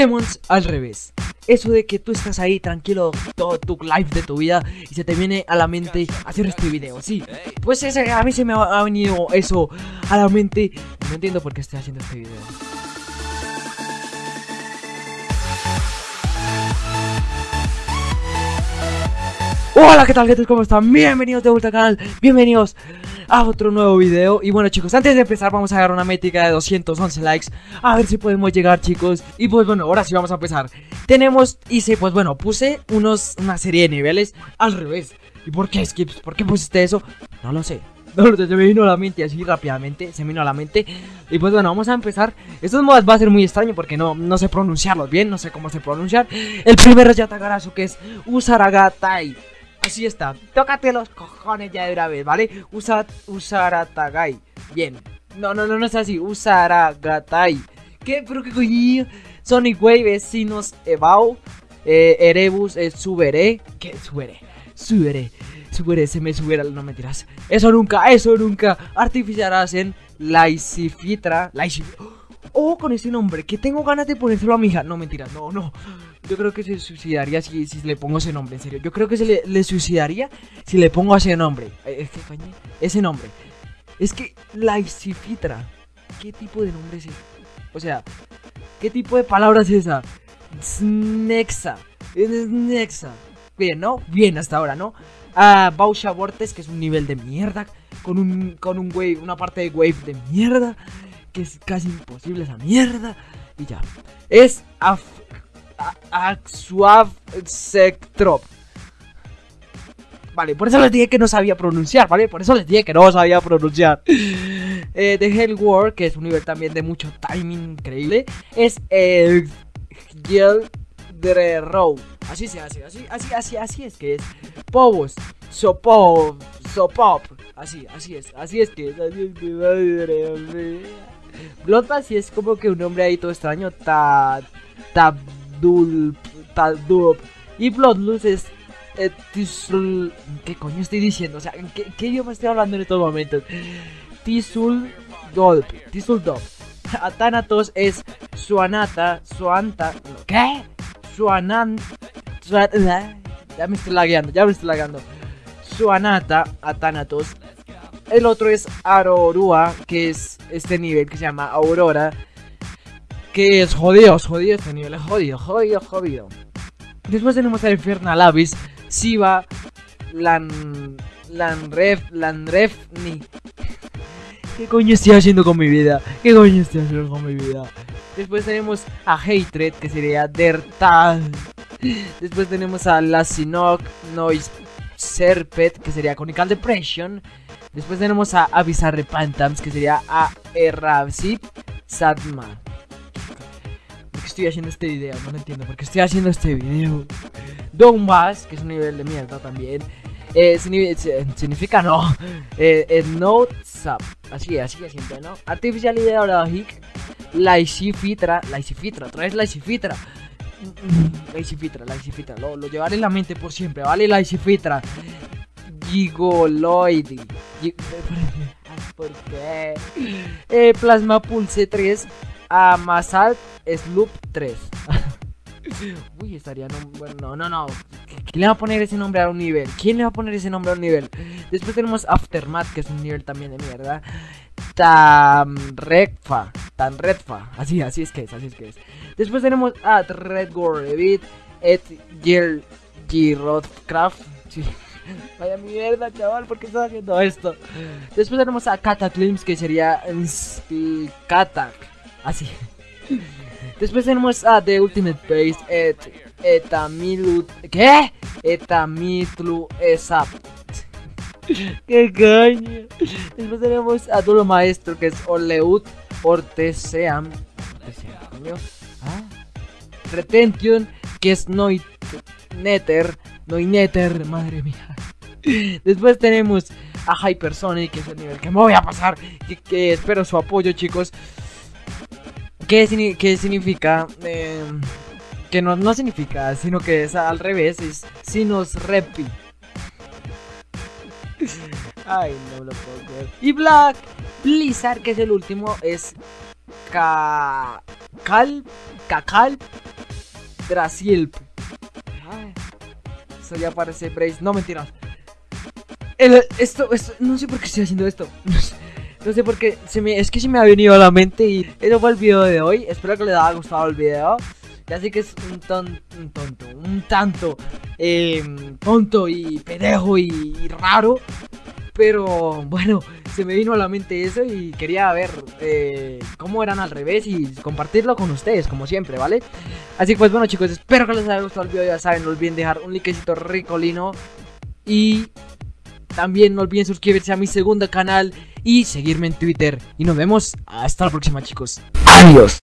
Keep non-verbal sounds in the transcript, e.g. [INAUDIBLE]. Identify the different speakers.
Speaker 1: Demons al revés. Eso de que tú estás ahí tranquilo todo tu live de tu vida y se te viene a la mente hacer este video, sí. Pues ese, a mí se me ha, venido eso a la mente. No entiendo por qué estoy haciendo este video. Hola, ¿qué tal, gente? ¿Cómo están? Bienvenidos de vuelta al canal, bienvenidos a otro nuevo video. Y bueno chicos, antes de empezar vamos a dar una métrica de 211 likes. A ver si podemos llegar chicos. Y pues bueno, ahora sí vamos a empezar. Tenemos, hice, pues bueno, puse unos, una serie de niveles al revés. ¿Y por qué, Skips? ¿Por qué pusiste eso? No lo sé. [LAUGHS] No, se me vino a la mente así rápidamente, se me vino a la mente. Y pues bueno, vamos a empezar. Estos mods va a ser muy extraño porque no, no sé pronunciarlos bien, no sé cómo se pronunciar. El primero es Yatagarasu que es Usaragatai Así está. Tócate los cojones ya de una vez, ¿vale? Usa, usaratagai. Bien. No, no, no, no es así. Usaragatai. ¿Qué? ¿Pero qué coño? Sonic Wave es Ebau. Eh, Erebus es Subere. ¿Qué? Subere. Subere. Subere, se me subiera. No mentiras. Eso nunca, eso nunca. Artificiarás en Laisifitra. Laisifitra. Oh, con ese nombre. Que tengo ganas de ponérselo a mi hija. No, mentiras. No, no. Yo creo que se suicidaría si, le pongo ese nombre, en serio. Yo creo que se le, suicidaría si le pongo ese nombre. Es que, ese nombre. Es que Laisifitra. ¿Qué tipo de nombre es ese? O sea, ¿qué tipo de palabra es esa? Snexa. Snexa. Bien, ¿no? Bien hasta ahora, ¿no? Ah, Bausha Vortex, que es un nivel de mierda. Con un, con un wave, una parte de wave de mierda. Que es casi imposible esa mierda. Y ya. Es af Axuav Sectrop. Vale, por eso les dije que no sabía pronunciar, ¿vale? Por eso les dije que no sabía pronunciar. Eh, The Hell War, que es un nivel también de mucho timing increíble, es el eh, Row. Así se hace, así, así, así, así es que es. Povos, Sopop, Sopop. Así, así es, así es que es, así es que madre mía. Bloodbath es como que un nombre ahí todo extraño. Ta. Ta. Dulp, Taldup. Y Bloodlust es eh, Tisul. ¿Qué coño estoy diciendo? O sea, ¿qué, ¿qué, idioma estoy hablando en estos momentos? Tisul Dolp. Tisul Dolp. Athanatos es Suanata. Suanta. ¿Qué? Suanan. [LAUGHS] ya me estoy lagueando, ya me estoy lagueando. Suanata, Athanatos. El otro es Arorua, que es este nivel que se llama Aurora que es jodido, jodido este nivel, es jodido, jodido, jodido. Después tenemos a Infernal Abyss, Siva, Lan... Lanref, Lanrefni. ¿Qué coño estoy haciendo con mi vida? ¿Qué coño estoy haciendo con mi vida? Después tenemos a Hatred, que sería Dertal. Después tenemos a Lasinok Noise Serpet, que sería Conical Depression. Después tenemos a Avisar Repantams, que sería a Errabsip Sadma estoy haciendo este video, no lo entiendo por qué estoy haciendo este video. Donbass, que es un nivel de mierda también. Eh, significa no. [LAUGHS] Eh, no sub. Así, así, así, ¿no? Artificial Ideologic. Laicifitra. Laicifitra, otra vez Laicifitra. Laicifitra, Laicifitra. Lo, lo llevaré en la mente por siempre, ¿vale? Laicifitra. Gigoloid. [LAUGHS] ¿Por qué? Eh, Plasma Pulse 3 a Masalt Sloop 3. [LAUGHS] Uy, estaría no, bueno, no, no, ¿Quién le va a poner ese nombre a un nivel? ¿Quién le va a poner ese nombre a un nivel? Después tenemos Aftermath, que es un nivel también de mierda. Tamredfa, Redfa. Así, así es que es, así es que es. Después tenemos a Redgore Et Gil Girodcraft. Sí. [LAUGHS] Vaya mierda, chaval, ¿por qué estás haciendo esto? Después tenemos a Cataclysms, que sería Katak. Así. Después tenemos a The Ultimate Base et, Etamilu. ¿Qué? Etamitlu Esap. [LAUGHS] ¿Qué coño? Después tenemos a Dulo Maestro que es Oleut Orteseam. ¿Ah? Retention que es Noit Nether. Noinether, madre mía. Después tenemos a Hypersonic, que es el nivel que me voy a pasar. que espero su apoyo, chicos. ¿Qué, significa? Em, que no, no significa, sino que es al revés, es Sinus Repi. Ay, no lo puedo creer. Y Black Blizzard, que es el último, es Ka... Cal... Cacal... Ay, Eso ya parece Brace. No, mentiras. El- esto, esto, no sé por qué estoy haciendo esto. No sé, no sé por qué. Se me, es que se me ha venido a la mente y eso fue el video de hoy. Espero que les haya gustado el video. Ya sé que es un, ton- un tonto, un tanto eh, tonto y pedejo y, y raro. Pero bueno, se me vino a la mente eso y quería ver eh, cómo eran al revés y compartirlo con ustedes, como siempre, ¿vale? Así que pues bueno chicos, espero que les haya gustado el video, ya saben, no olviden dejar un likecito ricolino y también no olviden suscribirse a mi segundo canal y seguirme en Twitter. Y nos vemos hasta la próxima chicos. Adiós.